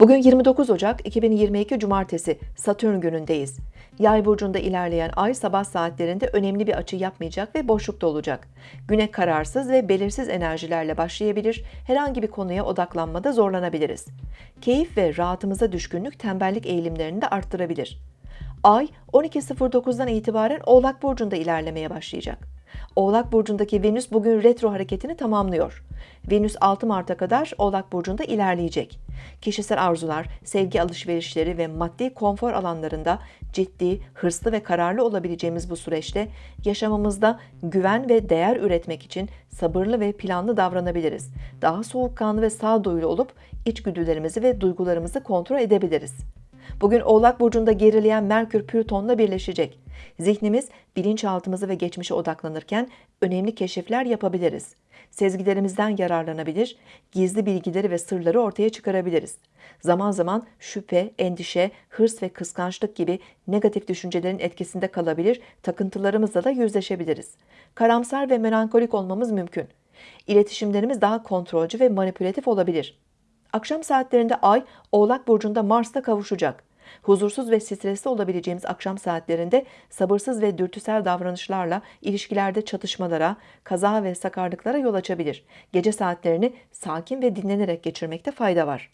Bugün 29 Ocak 2022 Cumartesi Satürn günündeyiz. Yay burcunda ilerleyen ay sabah saatlerinde önemli bir açı yapmayacak ve boşlukta olacak. Güne kararsız ve belirsiz enerjilerle başlayabilir, herhangi bir konuya odaklanmada zorlanabiliriz. Keyif ve rahatımıza düşkünlük tembellik eğilimlerini de arttırabilir. Ay 12.09'dan itibaren Oğlak burcunda ilerlemeye başlayacak. Oğlak burcundaki Venüs bugün retro hareketini tamamlıyor. Venüs 6 Mart'a kadar Oğlak burcunda ilerleyecek. Kişisel arzular, sevgi alışverişleri ve maddi konfor alanlarında ciddi, hırslı ve kararlı olabileceğimiz bu süreçte yaşamımızda güven ve değer üretmek için sabırlı ve planlı davranabiliriz. Daha soğukkanlı ve sağduyulu olup içgüdülerimizi ve duygularımızı kontrol edebiliriz. Bugün Oğlak Burcu'nda gerileyen Merkür Plüton'la birleşecek. Zihnimiz bilinçaltımızı ve geçmişe odaklanırken önemli keşifler yapabiliriz. Sezgilerimizden yararlanabilir, gizli bilgileri ve sırları ortaya çıkarabiliriz. Zaman zaman şüphe, endişe, hırs ve kıskançlık gibi negatif düşüncelerin etkisinde kalabilir, takıntılarımızla da yüzleşebiliriz. Karamsar ve melankolik olmamız mümkün. İletişimlerimiz daha kontrolcü ve manipülatif olabilir. Akşam saatlerinde Ay, Oğlak Burcu'nda Mars'ta kavuşacak. Huzursuz ve stresli olabileceğimiz akşam saatlerinde sabırsız ve dürtüsel davranışlarla ilişkilerde çatışmalara, kaza ve sakarlıklara yol açabilir. Gece saatlerini sakin ve dinlenerek geçirmekte fayda var.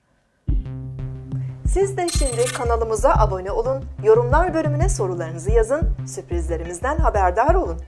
Siz de şimdi kanalımıza abone olun, yorumlar bölümüne sorularınızı yazın, sürprizlerimizden haberdar olun.